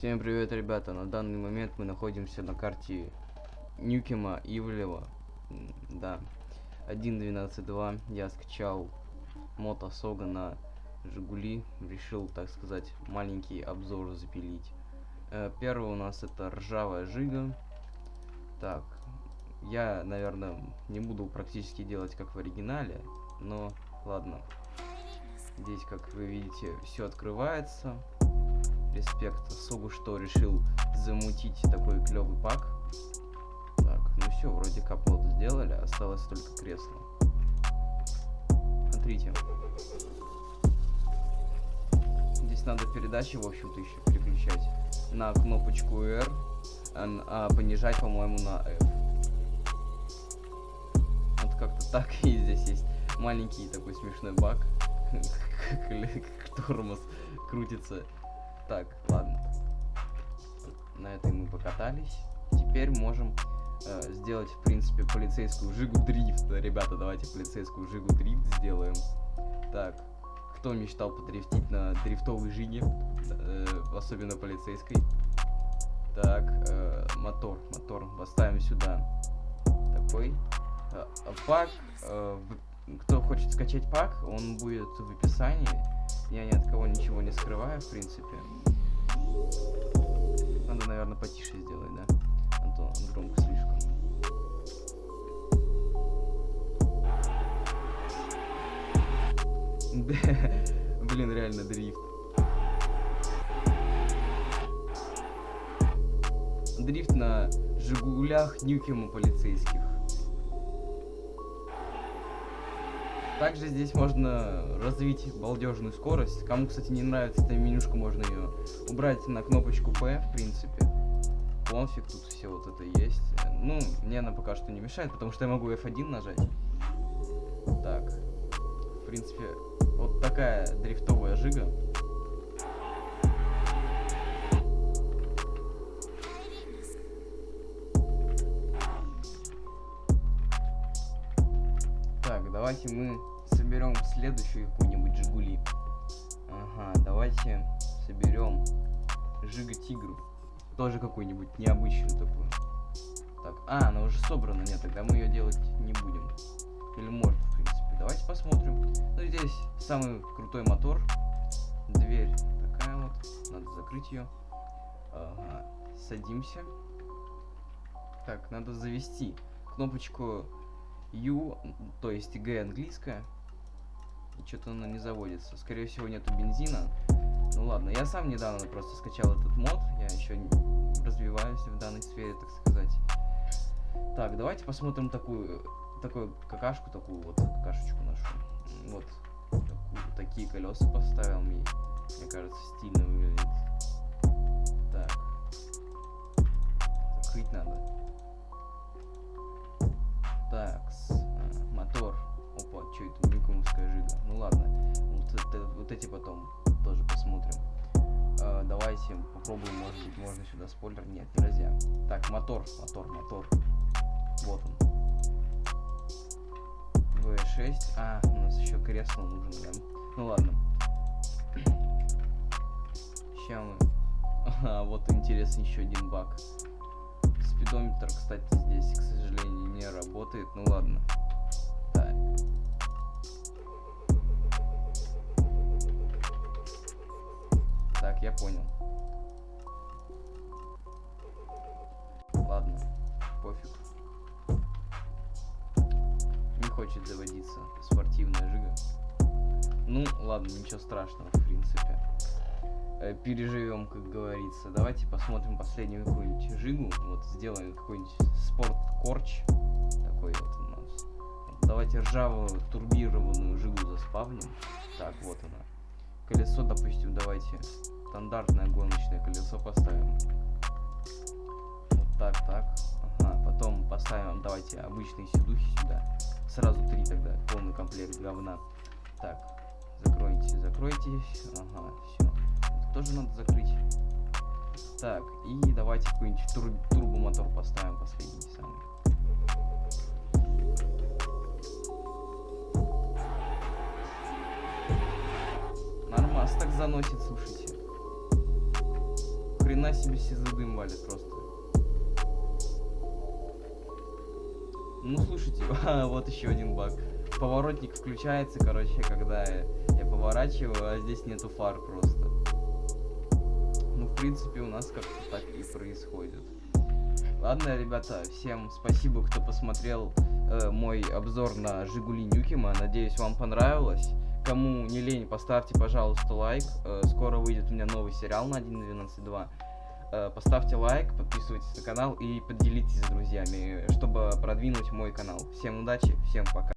Всем привет, ребята! На данный момент мы находимся на карте Нюкема Ивлева. Да. 1.12.2. Я скачал мод Осога на Жигули. Решил, так сказать, маленький обзор запилить. Э, Первый у нас это ржавая жига. Так. Я, наверное, не буду практически делать как в оригинале. Но ладно. Здесь, как вы видите, все открывается респект Согу, что решил замутить такой клевый пак. Так, ну все, вроде капот сделали, осталось только кресло. Смотрите. Здесь надо передачи, в общем-то, еще переключать на кнопочку R, а, а понижать, по-моему, на F. Вот как-то так, и здесь есть маленький такой смешной баг, тормоз крутится так, ладно. На этой мы покатались. Теперь можем э, сделать, в принципе, полицейскую жигу дрифт. Ребята, давайте полицейскую жигу дрифт сделаем. Так, кто мечтал подрифтить на дрифтовой жиге, э, особенно полицейской? Так, э, мотор, мотор поставим сюда. Такой. Э, пак, э, кто хочет скачать пак, он будет в описании. Я ни от кого ничего не скрываю, в принципе. Надо, наверное, потише сделать, да? А то громко слишком. Блин, реально дрифт. Дрифт на Жигулях Нюкема полицейских. Также здесь можно развить балдежную скорость. Кому, кстати, не нравится эта менюшка, можно ее убрать на кнопочку P, в принципе. Конфиг, тут все вот это есть. Ну, мне она пока что не мешает, потому что я могу F1 нажать. Так. В принципе, вот такая дрифтовая жига. Давайте мы соберем следующую какую-нибудь Жигули. Ага, давайте соберем Жига Тигру. Тоже какую-нибудь необычную такую. Так, а, она уже собрана, нет, тогда мы ее делать не будем. Или можно, в принципе. Давайте посмотрим. Ну, здесь самый крутой мотор. Дверь такая вот. Надо закрыть ее. Ага, садимся. Так, надо завести кнопочку U, то есть G английская. И что-то она не заводится. Скорее всего, нету бензина. Ну ладно, я сам недавно просто скачал этот мод. Я еще развиваюсь в данной сфере, так сказать. Так, давайте посмотрим такую, такую какашку, такую вот какашечку нашу. Вот такую- такие колеса поставил мне. Мне кажется, стильно выглядит. Так. Закрыть надо. Вот эти потом тоже посмотрим. А, давайте попробуем, может быть, можно сюда спойлер. Нет, нельзя. Так, мотор, мотор, мотор. Вот он. V6. А, у нас еще кресло нужно, да. Ну ладно. Сейчас мы... Ага, вот интересный еще один баг. Спидометр, кстати, здесь, к сожалению, не работает. Ну ладно. Хочет заводиться спортивная жига. Ну, ладно, ничего страшного, в принципе. Э, Переживем, как говорится. Давайте посмотрим последнюю какую-нибудь жигу. Вот сделаем какой-нибудь спорт корч. Такой вот у нас. Давайте ржавую турбированную жигу заспавним. Так, вот она. Колесо, допустим, давайте стандартное гоночное колесо поставим. Вот так, так. Ага, потом поставим, давайте обычные сидухи сюда. Сразу три тогда, полный комплект говна. Так, закройте, закройтесь. Ага, все. Тоже надо закрыть. Так, и давайте какой-нибудь тур- турбомотор поставим последний самый. Нормас так заносит, слушайте. хрена себе сизадым валит просто. Ну слушайте, а, вот еще один баг. Поворотник включается, короче, когда я, поворачиваю, а здесь нету фар просто. Ну, в принципе, у нас как-то так и происходит. Ладно, ребята, всем спасибо, кто посмотрел э, мой обзор на Жигули Нюкима. Надеюсь, вам понравилось. Кому не лень, поставьте, пожалуйста, лайк. Э, скоро выйдет у меня новый сериал на 1.12.2. Э, поставьте лайк, подписывайтесь на канал и поделитесь с друзьями, чтобы продвинуть мой канал. Всем удачи, всем пока.